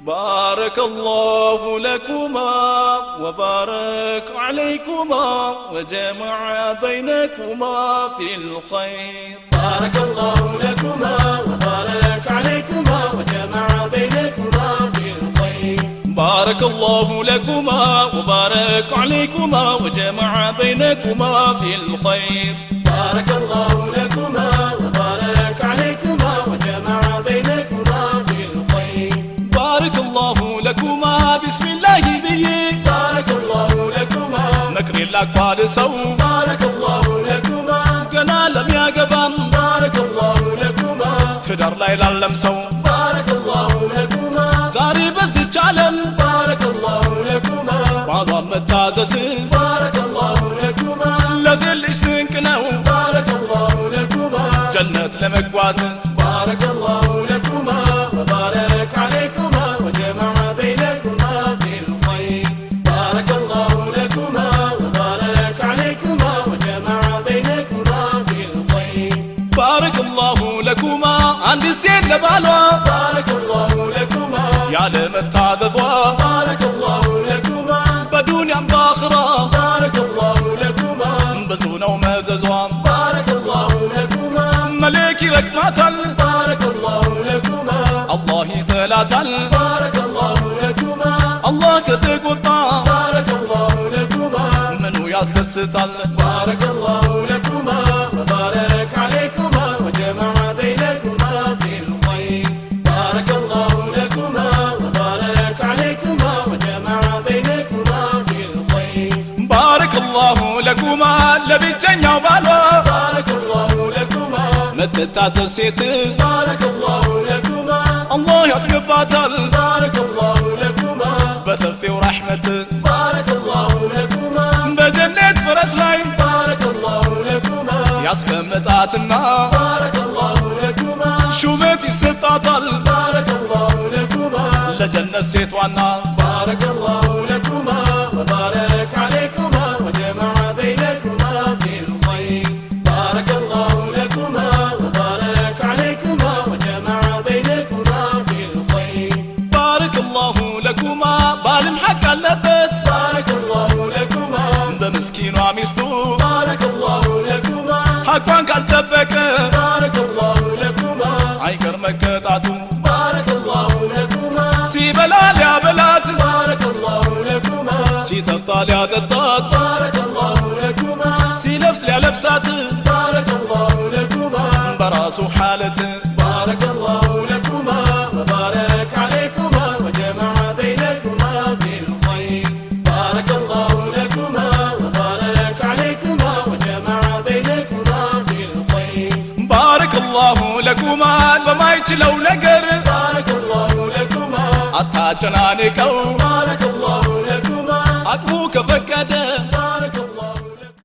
بارك الله لكما وبارك عليكما وجمع بينكما في الخير. بارك الله لكما وبارك عليكما وجمع بينكما في الخير. بارك الله لكما وبارك عليكما وجمع بينكما في الخير. بارك الله لكما بسم الله بي بارك الله لكما. مكر الأكبر سو بارك الله لكما. قنا لم يقبن بارك الله لكما. تدر ليلة لم سو بارك الله لكما. زاري بذج جعلم بارك الله لكما. معظم التازز بارك الله لكما. لازل سنك نو. بارك الله لكما. جنة لمقوازن بارك الله لكما. عند السيد لبالوا. بارك الله لكما. يا متعذذوا بارك الله لكما. بدون عم باخرة بارك الله لكما. وما وماززوا بارك الله لكما. ملكي تل. بارك الله لكما. الله ثلاثة بارك الله لكما. الله كتك وطا بارك الله لكما. منو ياسدستل بارك الله لكما. ለኩማ ለብቸኛው ባሏ መተታተል ሴት አላህ ያስገባታል በሰፊው ረሕመት በጀነት ፈረስ ላይ ያስቀመጣትና ሹመት ይሰጣታል ለጀነት ሴት ዋና ለኩማ ባልም ሐቅ አለበት بارك الله لكما በምስኪኗ ሚስቱ بارك الله لكما ሐቋን ካልጠበቀ بارك الله لكما አይቀር መቀጣቱ بارك الله لكما ሲበላ ሊያበላት بارك الله لكما ሲጠጣ ሊያጠጣት بارك الله لكما ሲለብስ ሊያለብሳት بارك الله لكما በራሱ ሓለት ባረከላሁ ለቁማን በማይችለው ነገር ባረከላሁ ለቁማን አታጨናንቀው። ባረከላሁ ለቁማን አቅሙ ከፈቀደ